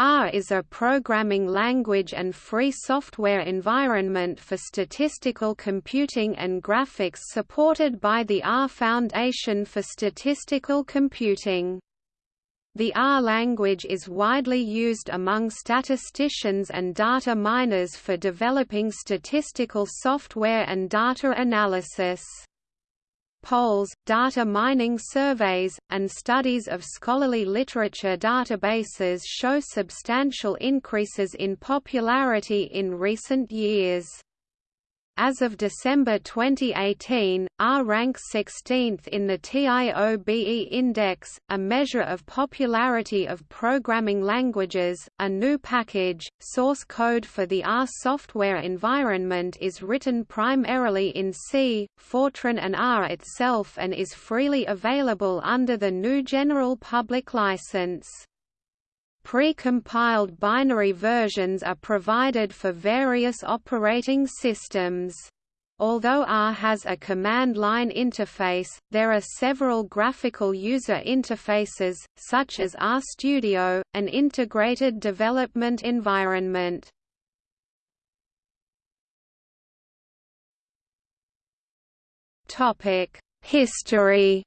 R is a programming language and free software environment for statistical computing and graphics supported by the R Foundation for Statistical Computing. The R language is widely used among statisticians and data miners for developing statistical software and data analysis polls, data mining surveys, and studies of scholarly literature databases show substantial increases in popularity in recent years. As of December 2018, R ranks 16th in the TIOBE Index, a measure of popularity of programming languages. A GNU package, source code for the R software environment is written primarily in C, Fortran and R itself and is freely available under the GNU General Public License. Pre-compiled binary versions are provided for various operating systems. Although R has a command line interface, there are several graphical user interfaces, such as RStudio, an integrated development environment. History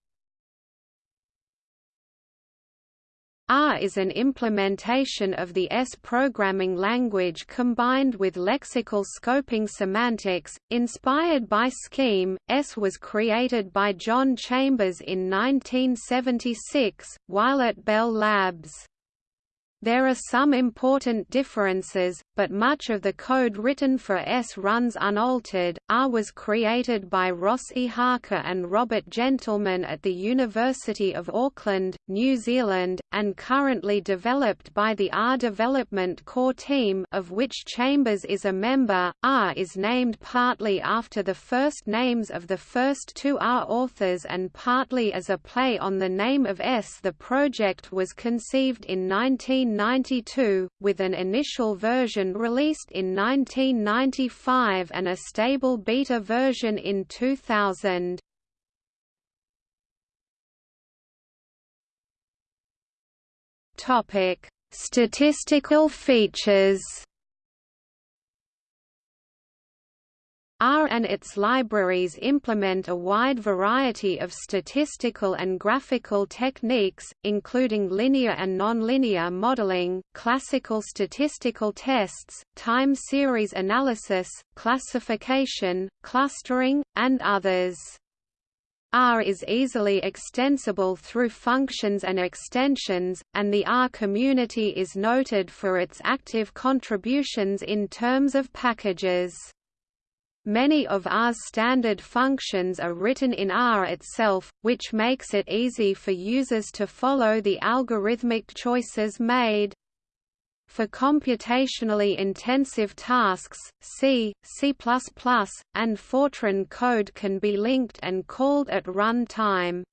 R is an implementation of the S programming language combined with lexical scoping semantics. Inspired by Scheme, S was created by John Chambers in 1976, while at Bell Labs. There are some important differences, but much of the code written for S runs unaltered. R was created by Ross E. Harker and Robert Gentleman at the University of Auckland, New Zealand, and currently developed by the R Development Core team of which Chambers is a member. R is named partly after the first names of the first two R authors and partly as a play on the name of S. The project was conceived in 19 1992, with an initial version released in 1995 and a stable beta version in 2000. Topic: Statistical features. R and its libraries implement a wide variety of statistical and graphical techniques, including linear and nonlinear modeling, classical statistical tests, time series analysis, classification, clustering, and others. R is easily extensible through functions and extensions, and the R community is noted for its active contributions in terms of packages. Many of R's standard functions are written in R itself, which makes it easy for users to follow the algorithmic choices made. For computationally intensive tasks, C, C++, and Fortran code can be linked and called at runtime.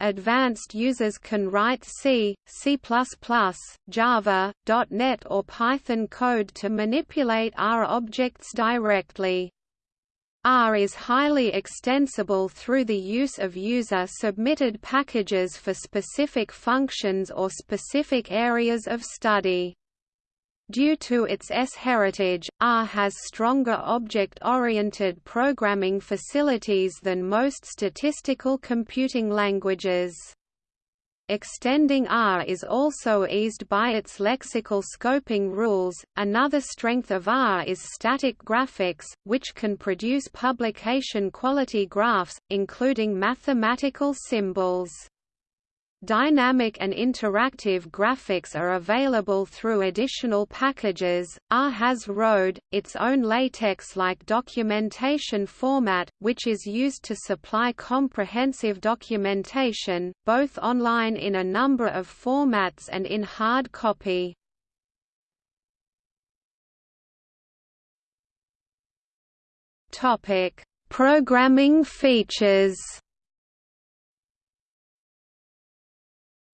Advanced users can write C, C++, Java, .NET or Python code to manipulate R objects directly. R is highly extensible through the use of user-submitted packages for specific functions or specific areas of study. Due to its S heritage, R has stronger object-oriented programming facilities than most statistical computing languages. Extending R is also eased by its lexical scoping rules. Another strength of R is static graphics, which can produce publication quality graphs, including mathematical symbols. Dynamic and interactive graphics are available through additional packages. R has RODE, its own LaTeX-like documentation format, which is used to supply comprehensive documentation, both online in a number of formats and in hard copy. Programming features.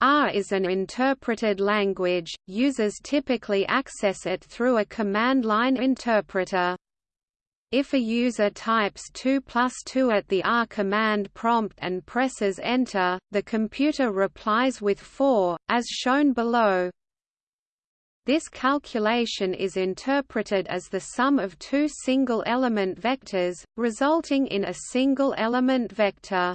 R is an interpreted language, users typically access it through a command line interpreter. If a user types 2 plus 2 at the R command prompt and presses Enter, the computer replies with 4, as shown below. This calculation is interpreted as the sum of two single-element vectors, resulting in a single-element vector.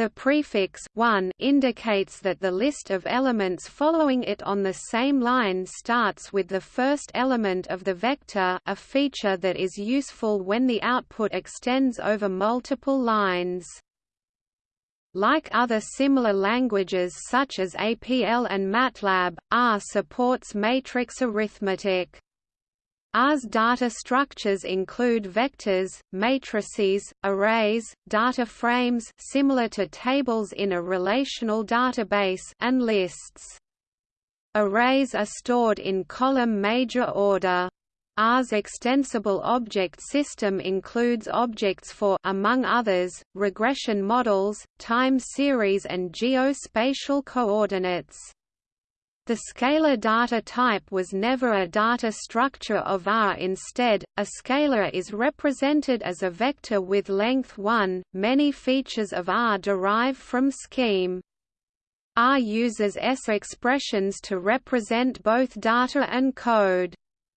The prefix 1 indicates that the list of elements following it on the same line starts with the first element of the vector a feature that is useful when the output extends over multiple lines. Like other similar languages such as APL and MATLAB, R supports matrix arithmetic. R's data structures include vectors, matrices, arrays, data frames similar to tables in a relational database and lists. Arrays are stored in column major order. R's extensible object system includes objects for among others, regression models, time series and geospatial coordinates. The scalar data type was never a data structure of R. Instead, a scalar is represented as a vector with length 1. Many features of R derive from scheme. R uses S expressions to represent both data and code.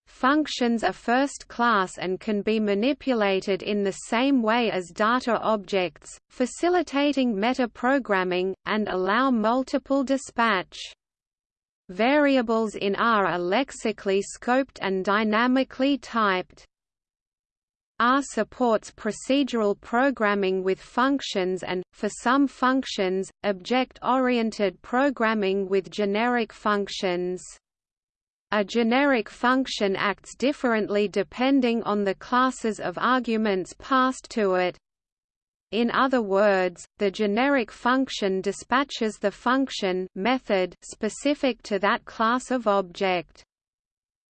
Functions are first class and can be manipulated in the same way as data objects, facilitating metaprogramming, and allow multiple dispatch. Variables in R are lexically scoped and dynamically typed. R supports procedural programming with functions and, for some functions, object-oriented programming with generic functions. A generic function acts differently depending on the classes of arguments passed to it. In other words, the generic function dispatches the function method specific to that class of object.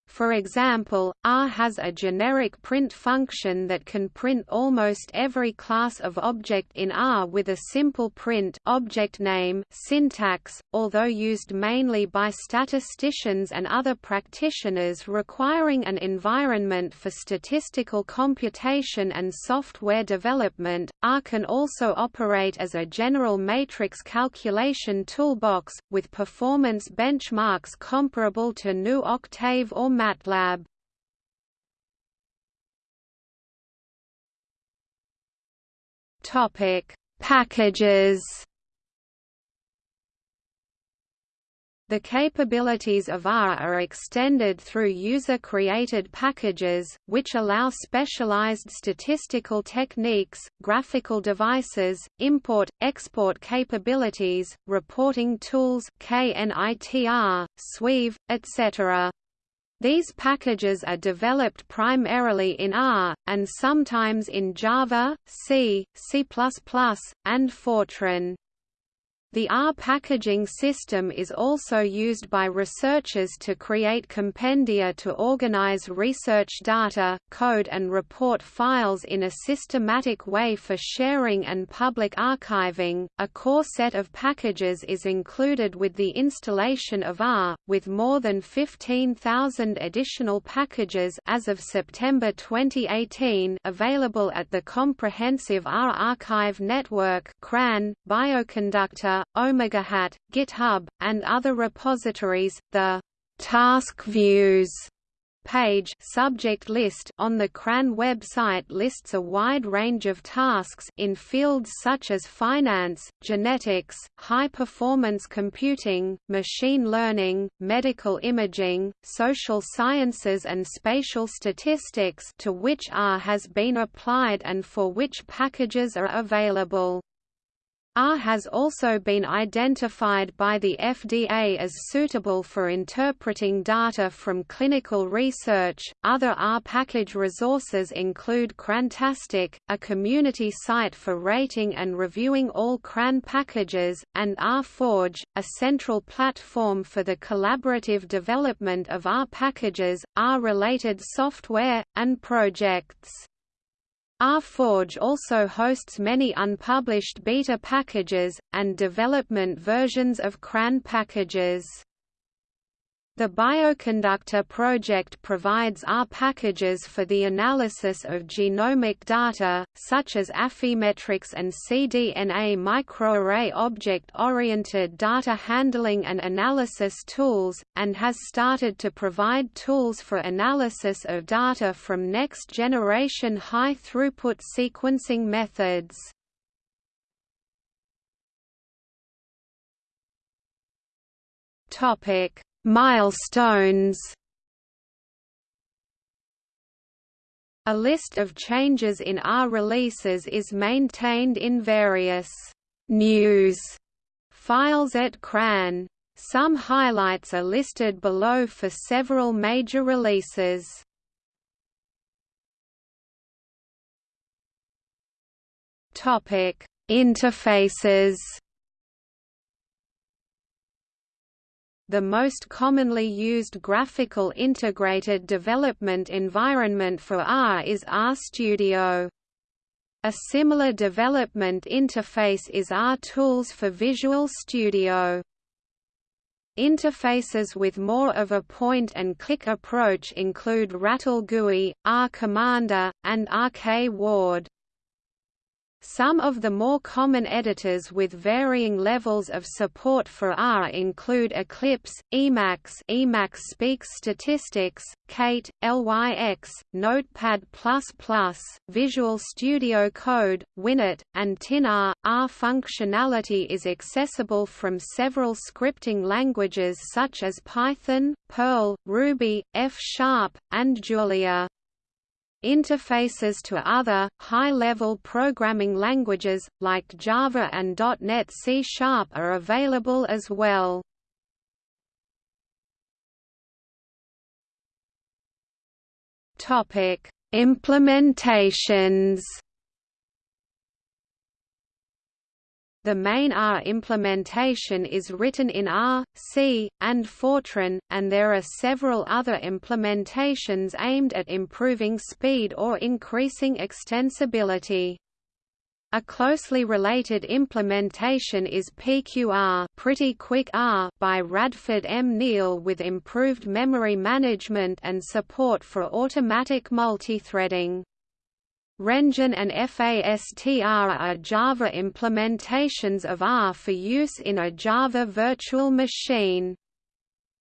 For example, R has a generic print function that can print almost every class of object in R with a simple print object name syntax, although used mainly by statisticians and other practitioners requiring an environment for statistical computation and software development. R can also operate as a general matrix calculation toolbox, with performance benchmarks comparable to GNU Octave or MATLAB. Topic: Packages. The capabilities of R are extended through user-created packages, which allow specialized statistical techniques, graphical devices, import-export capabilities, reporting tools KNITR, Sweave, etc. These packages are developed primarily in R, and sometimes in Java, C, C++, and Fortran. The R packaging system is also used by researchers to create compendia to organize research data, code and report files in a systematic way for sharing and public archiving. A core set of packages is included with the installation of R, with more than 15,000 additional packages as of September 2018 available at the Comprehensive R Archive Network (CRAN), Bioconductor, OmegaHat, GitHub, and other repositories. The task views page subject list on the CRAN website lists a wide range of tasks in fields such as finance, genetics, high-performance computing, machine learning, medical imaging, social sciences and spatial statistics to which R has been applied and for which packages are available. R has also been identified by the FDA as suitable for interpreting data from clinical research. Other R package resources include Crantastic, a community site for rating and reviewing all CRAN packages, and RForge, a central platform for the collaborative development of R packages, R related software, and projects. RForge also hosts many unpublished beta packages, and development versions of CRAN packages. The Bioconductor project provides R packages for the analysis of genomic data, such as Affymetrix and cDNA microarray object-oriented data handling and analysis tools, and has started to provide tools for analysis of data from next-generation high-throughput sequencing methods. Topic Milestones A list of changes in R releases is maintained in various news files at CRAN. Some highlights are listed below for several major releases. Topic: Interfaces The most commonly used graphical integrated development environment for R is RStudio. A similar development interface is RTools for Visual Studio. Interfaces with more of a point-and-click approach include Rattle GUI, R Commander, and RK Ward. Some of the more common editors with varying levels of support for R include Eclipse, Emacs Emacs Speaks Statistics, Kate, LYX, Notepad++, Visual Studio Code, WinEdt, and Tinn-R. R functionality is accessible from several scripting languages such as Python, Perl, Ruby, F-sharp, and Julia. Interfaces to other, high-level programming languages, like Java and .NET C Sharp are available as well. Implementations The main R implementation is written in R, C, and Fortran, and there are several other implementations aimed at improving speed or increasing extensibility. A closely related implementation is PQR Pretty Quick R by Radford M. Neal with improved memory management and support for automatic multithreading. Renjin and FASTR are Java implementations of R for use in a Java virtual machine.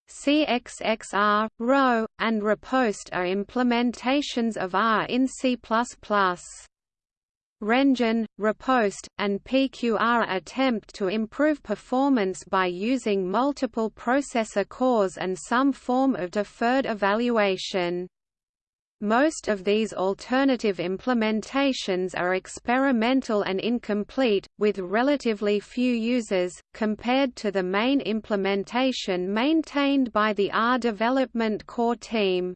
CXXR, Rho, and Riposte are implementations of R in C++. Renjin, Riposte, and PQR attempt to improve performance by using multiple processor cores and some form of deferred evaluation. Most of these alternative implementations are experimental and incomplete, with relatively few users, compared to the main implementation maintained by the R development core team.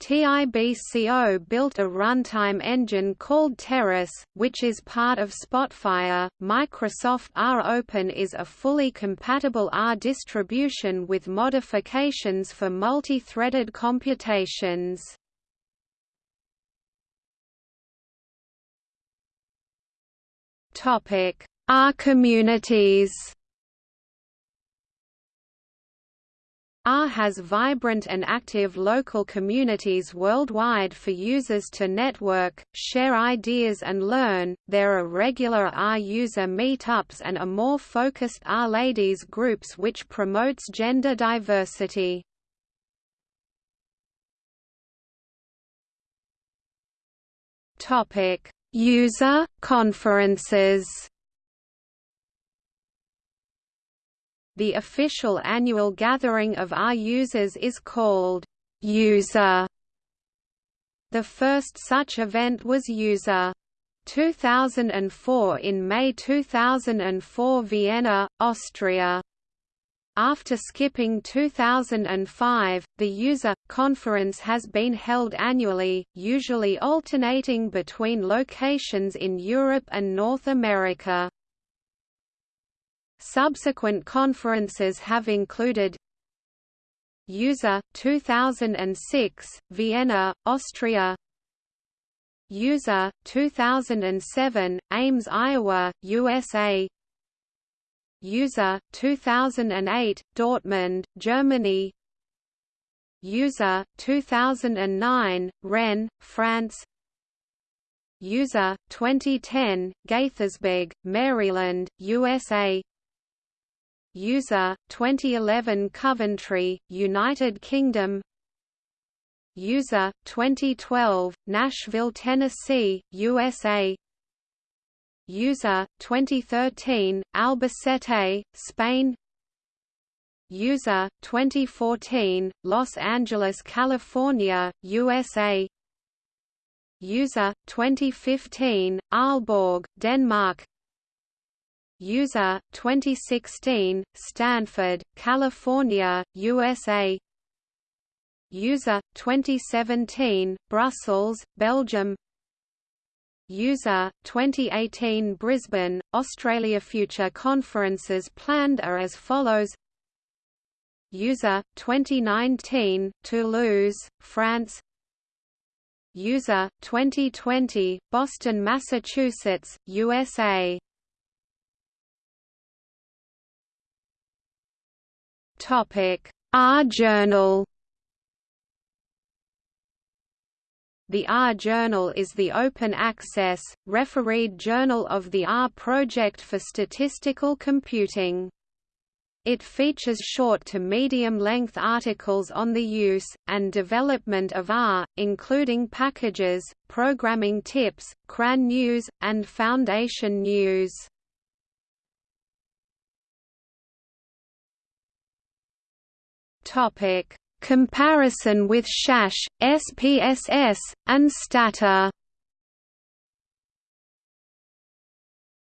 TIBCO built a runtime engine called Terrace, which is part of Spotfire. Microsoft R Open is a fully compatible R distribution with modifications for multi-threaded computations. Topic: R communities. R has vibrant and active local communities worldwide for users to network, share ideas and learn. There are regular R user meetups and a more focused R ladies groups which promotes gender diversity. Topic: User conferences The official annual gathering of R users is called User. The first such event was User 2004 in May 2004 Vienna, Austria. After skipping 2005, the user conference has been held annually, usually alternating between locations in Europe and North America. Subsequent conferences have included User 2006 Vienna Austria User 2007 Ames Iowa USA User 2008 Dortmund, Germany. User 2009 Rennes, France. User 2010 Gaithersburg, Maryland, USA. User 2011 Coventry, United Kingdom. User 2012 Nashville, Tennessee, USA. User 2013 Albacete, Spain. User 2014 Los Angeles, California, USA. User 2015 Aalborg, Denmark. User 2016 Stanford, California, USA. User 2017 Brussels, Belgium. User 2018 Brisbane, Australia Future conferences planned are as follows User 2019 Toulouse, France User 2020 Boston, Massachusetts, USA R Journal The R Journal is the open-access, refereed journal of the R Project for Statistical Computing. It features short to medium-length articles on the use, and development of R, including packages, programming tips, CRAN news, and Foundation news. Topic. Comparison with SAS, SPSS, and STATA.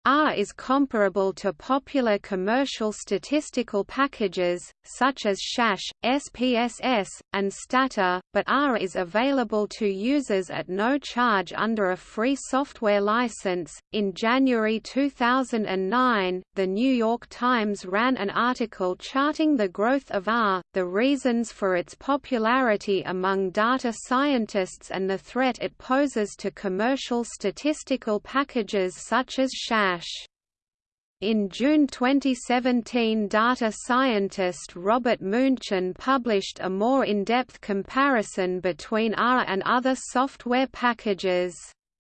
R is comparable to popular commercial statistical packages, such as SAS, SPSS, and STATA, but R is available to users at no charge under a free software license. In January 2009, The New York Times ran an article charting the growth of R, the reasons for its popularity among data scientists, and the threat it poses to commercial statistical packages such as SAS. In June 2017 data scientist Robert Muenchen published a more in-depth comparison between R and other software packages,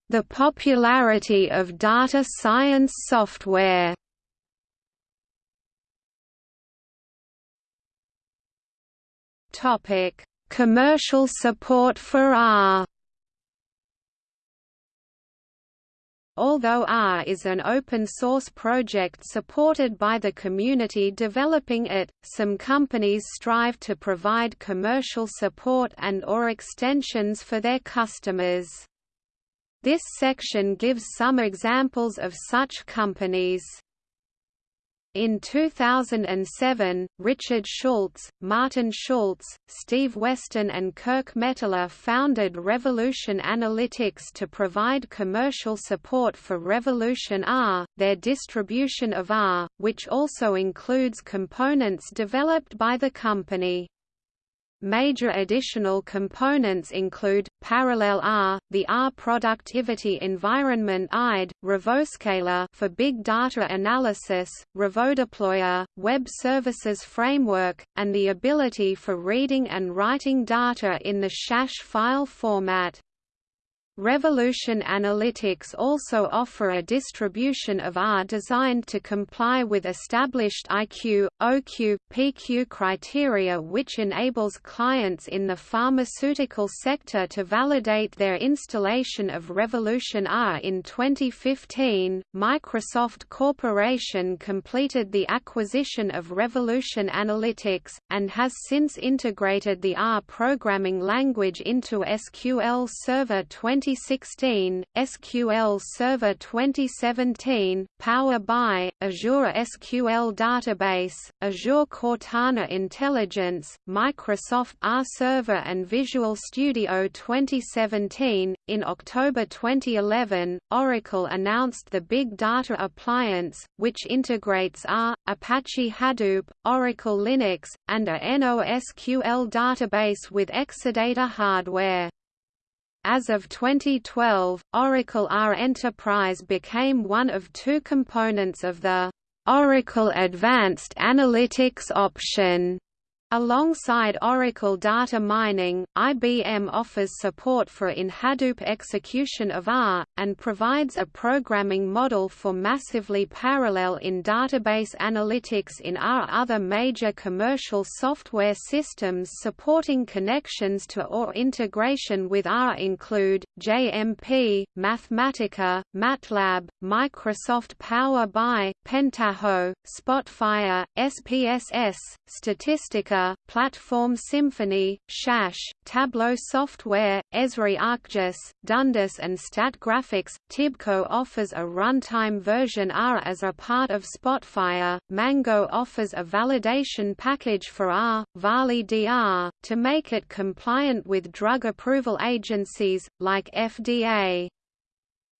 "...the popularity of data science software." Commercial support for R Although R is an open-source project supported by the community developing it, some companies strive to provide commercial support and or extensions for their customers. This section gives some examples of such companies. In 2007, Richard Schultz, Martin Schultz, Steve Weston and Kirk Mettler founded Revolution Analytics to provide commercial support for Revolution R, their distribution of R, which also includes components developed by the company. Major additional components include, Parallel R, the R Productivity Environment IDE, RevoScaler for big data analysis, RevoDeployer, Web Services Framework, and the ability for reading and writing data in the SAS file format. Revolution Analytics also offer a distribution of R designed to comply with established IQ, OQ, PQ criteria which enables clients in the pharmaceutical sector to validate their installation of Revolution R. In 2015, Microsoft Corporation completed the acquisition of Revolution Analytics, and has since integrated the R programming language into SQL Server 20 2016, SQL Server 2017, Power BI, Azure SQL Database, Azure Cortana Intelligence, Microsoft R Server and Visual Studio 2017. In October 2011, Oracle announced the Big Data Appliance, which integrates R, Apache Hadoop, Oracle Linux, and a NoSQL database with Exadata hardware. As of 2012, Oracle R Enterprise became one of two components of the Oracle Advanced Analytics option Alongside Oracle data mining, IBM offers support for in Hadoop execution of R, and provides a programming model for massively parallel in database analytics in R. Other major commercial software systems supporting connections to or integration with R include, JMP, Mathematica, MATLAB, Microsoft Power BI, Pentaho, Spotfire, SPSS, Statistica Platform Symphony, SAS, Tableau Software, Esri ArcGIS, Dundas and StatGraphics. Tibco offers a runtime version R as a part of Spotfire. Mango offers a validation package for R, ValiDR, to make it compliant with drug approval agencies, like FDA.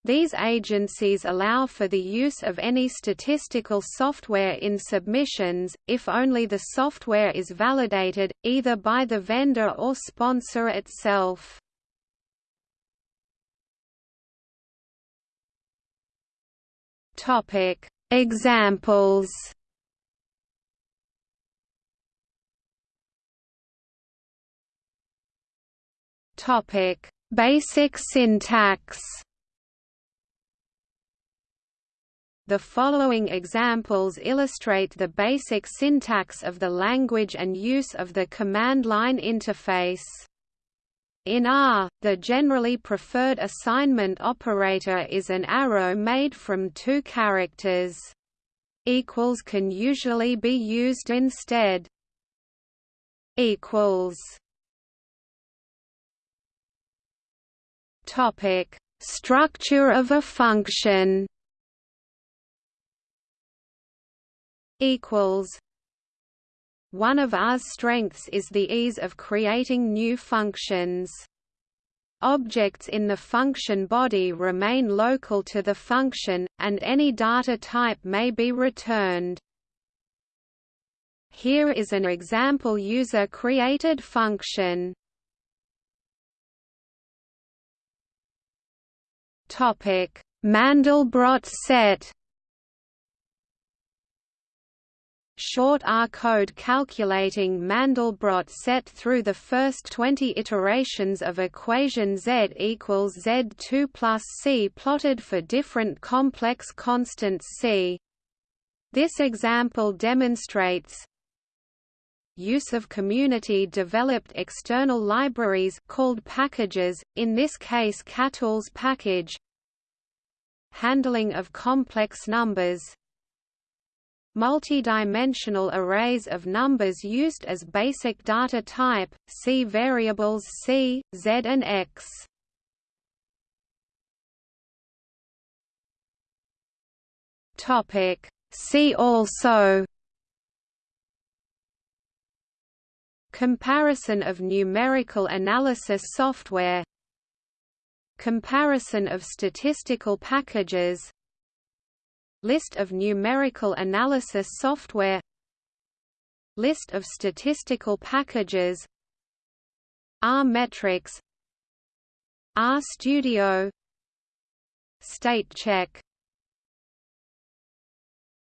These agencies allow for the use of any statistical software in submissions, if only the software is validated, either by the vendor or sponsor itself. Examples Basic syntax The following examples illustrate the basic syntax of the language and use of the command line interface. In R, the generally preferred assignment operator is an arrow made from two characters. Equals can usually be used instead. Equals. Topic: Structure of a function. Equals one of R's strengths is the ease of creating new functions. Objects in the function body remain local to the function, and any data type may be returned. Here is an example user-created function. Mandelbrot set short R code calculating Mandelbrot set through the first 20 iterations of equation Z equals Z2 plus C plotted for different complex constants C. This example demonstrates use of community-developed external libraries called packages, in this case CATools package handling of complex numbers multi-dimensional arrays of numbers used as basic data type, see variables c, z and x. See also Comparison of numerical analysis software Comparison of statistical packages List of numerical analysis software. List of statistical packages. R-metrics RStudio State check